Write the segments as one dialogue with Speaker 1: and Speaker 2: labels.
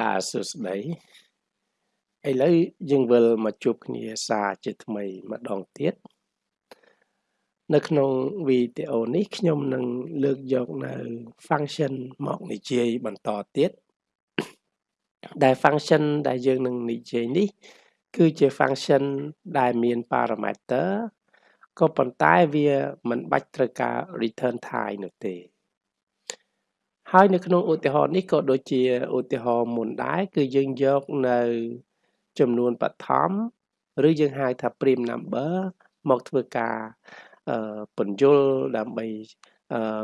Speaker 1: បាទសួស្តីឥឡូវយើងវិលមកជួបគ្នាសារជាថ្មីម្ដងទៀតនៅក្នុងវីដេអូនេះខ្ញុំនឹងលើកយកនៅ function មកនិយាយបន្តទៀតដែល function ដែលយើងនឹងនិយាយនេះ គឺជា function ដែលមាន parameter ក៏ប៉ុន្តែវាមិនបាច់ត្រូវការ return type នោះទេ ហើយនៅក្នុងឧទាហរណ៍នេះក៏ដូចជាឧទាហរណ៍មុនដែរគឺយើងយកនៅចំនួនបឋមឬយើងហៅថា prime number មកធ្វើការពន្យល់ដើម្បី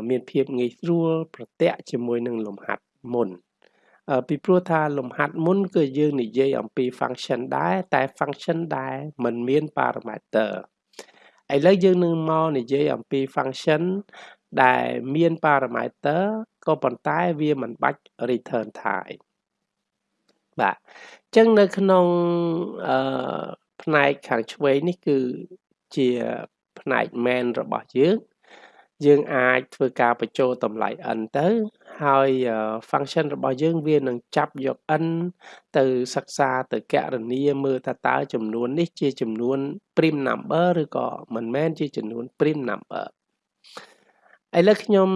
Speaker 1: មានភាពងាយស្រួលប្រតិជាមួយនឹងលំហាត់មុនពីព្រោះថាលំហាត់មុនគឺយើងនិយាយអំពី function ដែរតែ function ដែលមិនមាន parameter ឥឡូវយើងនឹងមកនិយាយអំពី function ដែលមាន parameter ក៏ប៉ុន្តែវាមិនបាច់ return type បាទអញ្ចឹងនៅក្នុងអឺផ្នែកខាងឆ្វេងនេះគឺជាផ្នែក main របស់យើង យើងអាចធ្វើការបញ្ចូលតម្លៃ n ទៅហើយ function របស់យើងវានឹងចាប់យក n ទៅសិក្សាទៅកណនាមើលថាតើចំនួននេះជាចំនួន prime number ឬក៏មិនមែនជាចំនួន prime number ឥឡូវខ្ញុំ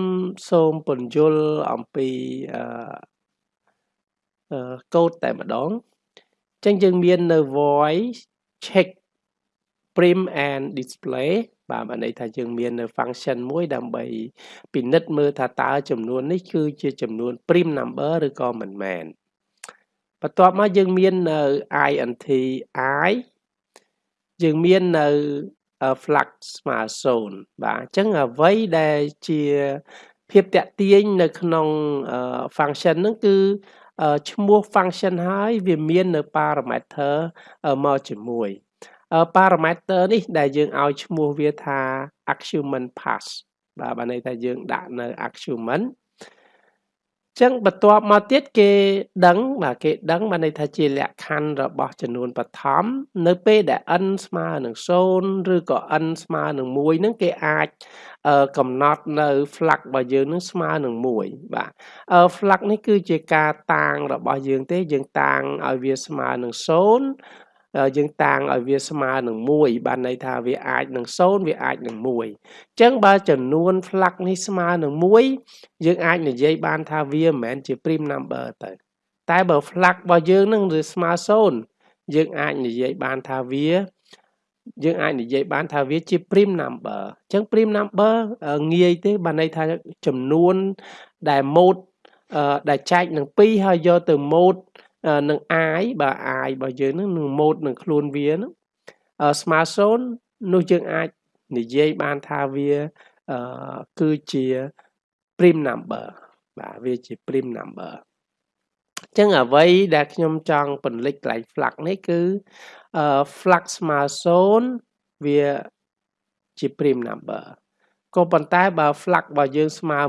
Speaker 1: សូមពន្យល់អំពីអឺកូដតែម្ដងអញ្ចឹងយើងមាននៅ void check print and display បាទបានន័យថាយើងមាននៅ function មួយដើម្បីពិនិត្យមើលថាតើចំនួននេះគឺជាចំនួន prime number ឬក៏មិនមែនបន្ទាប់មកយើងមាននៅ int i យើងមាននៅ flux ស្មើ0បាទអញ្ចឹងអ្វីដែលជាភាពតាក់ទាញនៅក្នុង function ហ្នឹងគឺឈ្មោះ function ហើយវាមាននៅ parameter មកជាមួយ parameter នេះដែលយើងឲ្យឈ្មោះវាថា argument pass បាទបានន័យថាយើងដាក់នៅ argument ចឹងបន្ទាប់មកទៀតគេដឹងបាទគេដឹងបានន័យថាជាលក្ខខណ្ឌរបស់ចំនួនបឋមនៅពេលដែល n ស្មើនឹង0ឬក៏ n ស្មើនឹង1ហ្នឹងគេអាចកំណត់នៅ flux របស់យើងនឹងស្មើនឹង1បាទ flux នេះគឺជាការតាំងរបស់យើងទេយើងតាំងឲ្យវាស្មើនឹង0 យើងតាំងឲ្យវាស្មើនឹង1បានន័យថាវាអាចនឹង0វាអាចនឹង1អញ្ចឹងបើចំនួន flux នេះស្មើនឹង1យើងអាចនិយាយបានថាវាមិនមែនជា prime number ទៅតែបើ flux របស់យើងនឹងវាស្មើ0យើងអាចនិយាយបានថាវាយើងអាចនិយាយបានថាវាជា prime number អញ្ចឹង prime number ងាយទេបានន័យថាចំនួនដែល mode ដែលចែកនឹង2ហើយយកទៅ mode នឹង i បើ i របស់យើងនឹងនឹង mode នឹងខ្លួនវានឹងស្មើ0នោះយើងអាចនិយាយបានថាវាគឺជា prime number បាទវាជា prime number អញ្ចឹងអ្វីដែលខ្ញុំចង់ពន្លិចកន្លែង flux នេះគឺ flux ស្មើ0វាជា prime number ក៏ប៉ុន្តែបើ flux របស់យើងស្មើ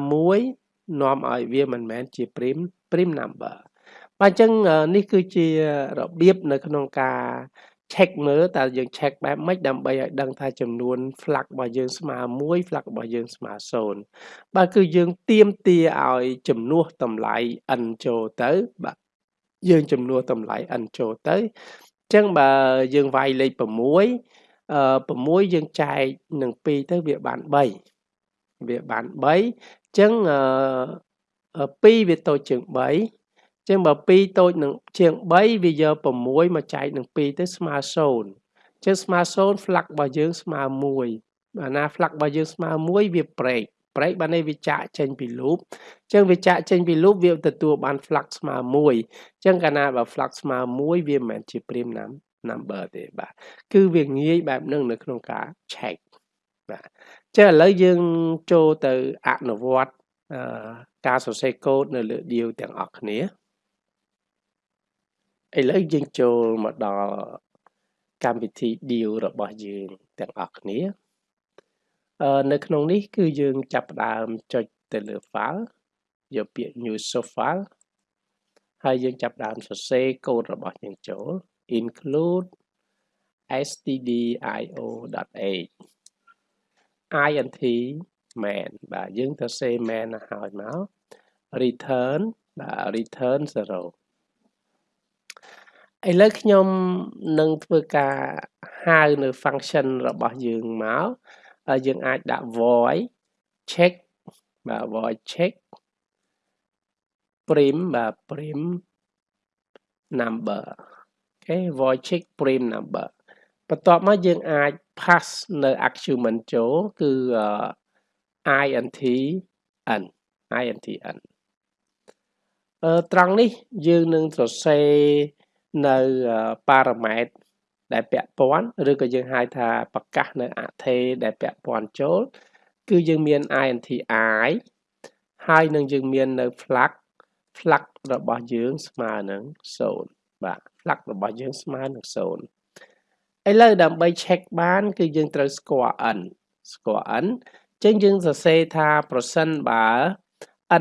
Speaker 1: 1នាំឲ្យវាមិនមែនជា prime prime number បាទអញ្ចឹងនេះគឺជារបៀបនៅក្នុងការ check មើលតើយើង check បែបម៉េចដើម្បីឲ្យដឹងថាចំនួន flux របស់យើងស្មើ1 flux របស់យើងស្មើ0បាទគឺយើងទៀមទាឲ្យចំនួនតម្លៃ n ចូលទៅបាទយើងចំនួនតម្លៃ n ចូលទៅអញ្ចឹងបើយើងវាយលេខ6អឺ6យើងចែកនឹង2ទៅវាបាន3វាបាន3អញ្ចឹងអឺ2វាតូចជាង3 ចឹងបើ2តូចនឹងជាង3វាយក6មកចែកនឹង2ទៅស្មើ0ចឹងស្មើ0 flux របស់យើងស្មើ1បើណា flux របស់យើងស្មើ1វា break break បានន័យវាចាក់ចេញពី loop ចឹងវាចាក់ចេញពី loop វាទទួលបាន flux ស្មើ1ចឹងកាលណាបើ flux ស្មើ1វាមិនមែនជា prime number ទេបាទគឺវាងាយបែបហ្នឹងនៅក្នុងការ check បាទចឹងឥឡូវយើងចូលទៅអនុវត្តការសរសេរកូដនៅលើ deal ទាំងអស់គ្នា ឥឡូវយើងចូលមកដល់កម្មវិធី deal របស់យើងទាំងអស់គ្នាអឺនៅក្នុងនេះគឺយើងចាប់ផ្ដើមចុចទៅលើ file យកពាក្យ new source file ហើយយើងចាប់ផ្ដើមសរសេរកូដរបស់យើងចូល include stdio.h int main បាទយើងទៅសេ main ឲ្យមក return បាទ return 0 ឥឡូវខ្ញុំនឹងធ្វើការហៅនៅ function របស់យើងមកយើងអាចដាក់ void check បាទ void check prim បាទ prim number អូខេ void check prim number បន្ទាប់មកយើងអាច pass នៅ argument ចូលគឺ int n int n អឺត្រង់នេះយើងនឹងសរសេរ នៅប៉ារ៉ាម៉ែត្រដែលពាក់ព័ន្ធឬក៏យើងហៅថាប្រកាសនៅអថេដែលពាក់ព័ន្ធចូល គឺយើងមាន int i ហើយនឹងយើងមាននៅ flag flag របស់យើងស្មើនឹង0បាទ flag របស់យើងស្មើនឹង0ឥឡូវដើម្បី check បាន គឺយើងត្រូវស្គាល់ n ស្គាល់ n ចឹងយើងសរសេរថាប្រសិនបើ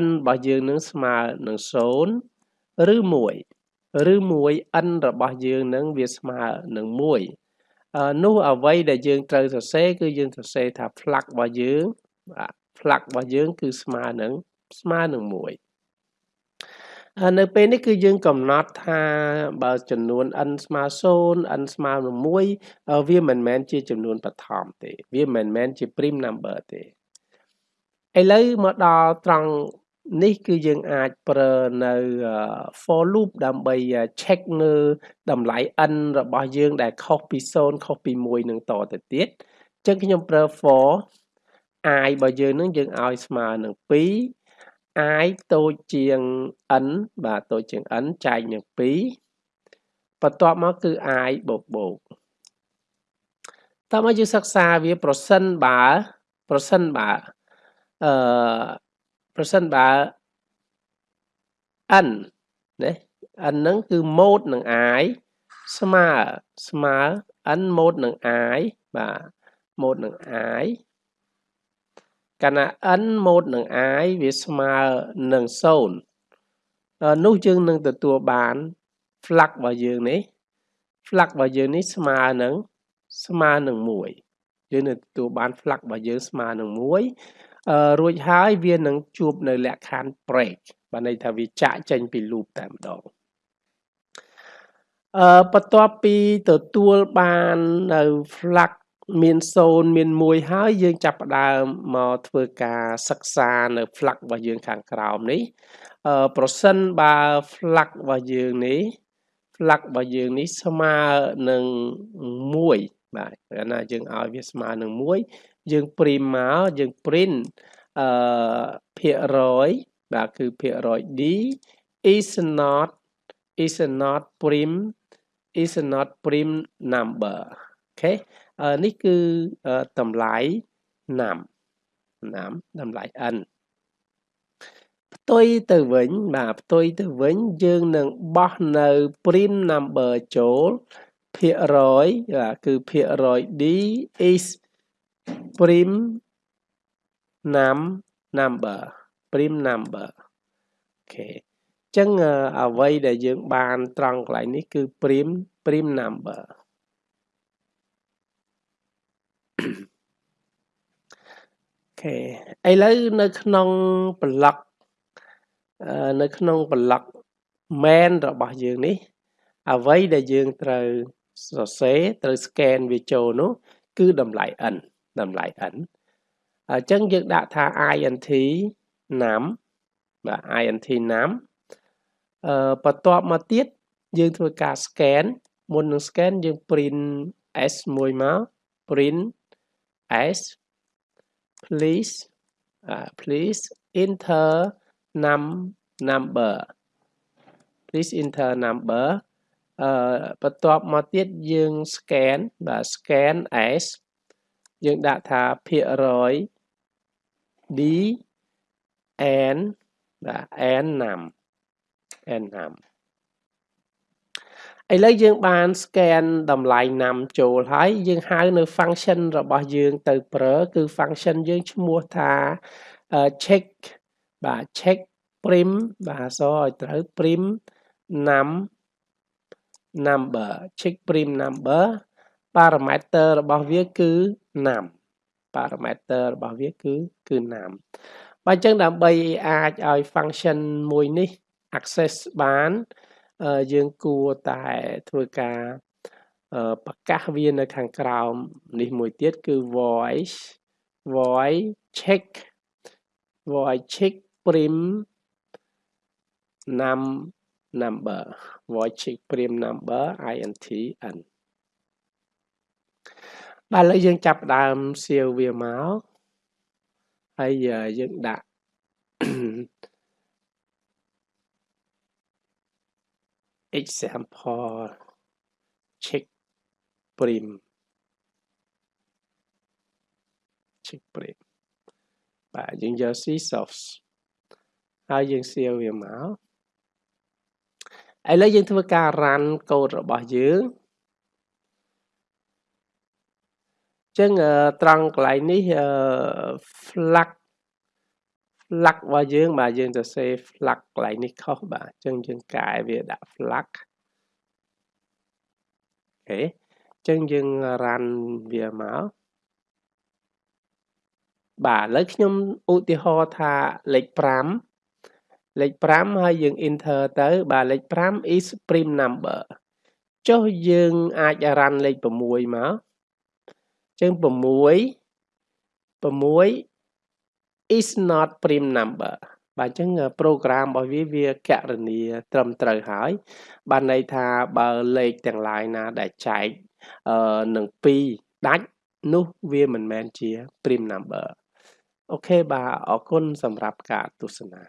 Speaker 1: n របស់យើងនឹងស្មើនឹង0ឬ1 ឬ1 n របស់យើងនឹងវាស្មើនឹង1នោះអ្វីដែលយើងត្រូវសរសេរគឺយើងសរសេរថា flag របស់យើងបាទ flag របស់យើង គឺស្មើនឹងស្មើនឹង1នៅពេលនេះគឺយើងកំណត់ថាបើចំនួន n ស្មើ0 n ស្មើនឹង1វាមិនមែនជាចំនួនបឋមទេ វាមិនមែនជា prime number ទេឥឡូវមកដល់ត្រង់ នេះគឺយើងអាចប្រើនៅ for loop ដើម្បី check នៅតម្លៃ n របស់យើងដែលខុសពី0ខុសពី1នឹងតទៅទៀតអញ្ចឹងខ្ញុំប្រើ for i របស់យើងនឹងយើងឲ្យស្មើនឹង2 i តូចជាង n បាទតូចជាង n ចែកនឹង2បន្ទាប់មកគឺ i បូកបូកតើមកយើងសិក្សាវាប្រសិនបើប្រសិនបើអឺ ប្រសិនបើ n ណា n ហ្នឹងគឺ mode នឹង i ស្មើស្មើ n mode នឹង i បាទ mode នឹង i កាលណា n ម៉ូតនឹង i វាស្មើនឹង0នោះយើងនឹងទទួលបាន flag របស់យើងនេះ flag របស់យើងនេះស្មើនឹងស្មើនឹង1យើងនឹងទទួលបាន flag របស់យើងស្មើនឹង1អឺ រួចហើយវានឹងជួបនៅលក្ខខណ្ឌ break បានន័យថាវាចាក់ចេញពី loop តែម្ដងអឺបន្ទាប់ពីទទួលបាននៅ flag មាន0មាន1ហើយយើងចាប់ផ្ដើមមកធ្វើការសិក្សានៅ flag របស់យើងខាងក្រោមនេះអឺប្រសិនបើ flag របស់យើងនេះ flag របស់យើងនេះស្មើនឹង1បាទកាលណាយើងឲ្យវាស្មើនឹង1 យើង print មកយើង print អឺភាគរយបាទគឺភាគរយ d is not is not prim is not prim number អូខេនេះគឺតម្លៃណាំណាំតម្លៃ n ផ្ទុយទៅវិញបាទផ្ទុយទៅវិញយើងនឹងបោះនៅ prime number ចូលភាគរយបាទគឺភាគរយ d is prime num number prime number អូខេអញ្ចឹងអ្វីដែលយើងបានត្រង់កន្លែងនេះគឺ prime prime number ខេឥឡូវនៅក្នុងប្លុកនៅក្នុងប្លុក main របស់យើងនេះ អ្វីដែលយើងត្រូវសរសេរត្រូវ scan វាចូលនោះគឺតម្លៃ n តម្លៃ n អញ្ចឹងយើងដាក់ថា int num បាទ int num អឺបន្ទាប់មកទៀតយើងធ្វើការ scan មុននឹង scan យើង print s មួយមក print as please uh, please enter num number please enter number អឺបន្ទាប់មកទៀតយើង scan បាទ scan as យើងដាក់ថាភាគរយ d n បាទ n num n num ឥឡូវយើងបាន scan តម្លៃណាំចូលហើយយើងហៅនៅ function របស់យើងទៅប្រើគឺ function យើងឈ្មោះថា check បាទ check prim បាទអក្សរឲ្យត្រូវ prim num number check prim number parameter របស់វាគឺ num parameter របស់វាគឺគឺ num បើអញ្ចឹងដើម្បីអាចឲ្យ function មួយនេះ access បានអឺយើងគួរតែធ្វើការអឺប្រកាសវានៅខាងក្រោមនេះមួយទៀតគឺ voice voice check voice check prim num number voice check prim number int n បាទឥឡូវយើងចាប់ដើមសៀវវាមកហើយយើងដាក់ example check prim check prim បាទយើងយក C source ហើយយើងសៀវវាមកឥឡូវយើងធ្វើការ run កូដរបស់យើង ចឹងត្រង់កន្លែងនេះ flag flag របស់យើងបាទយើងទៅសេ flag កន្លែងនេះខុសបាទអញ្ចឹងយើងកែវាដាក់ flag អូខេអញ្ចឹងយើង run វាមកបាទឥឡូវខ្ញុំឧទាហរណ៍ថាលេខ5លេខ5ហើយយើង enter ទៅ បាទលេខ5 is prime number ចុះយើងអាច run លេខ6មក ចឹង6 6 is not prime number បាទអញ្ចឹង program របស់វាវាកណនីត្រឹមត្រូវហើយ បានន័យថាបើលេខទាំង line ណាដែលចែកអឺនឹង2ដាច់នោះវាមិនមែនជា prime number អូខេបាទអរគុណសម្រាប់ការទស្សនា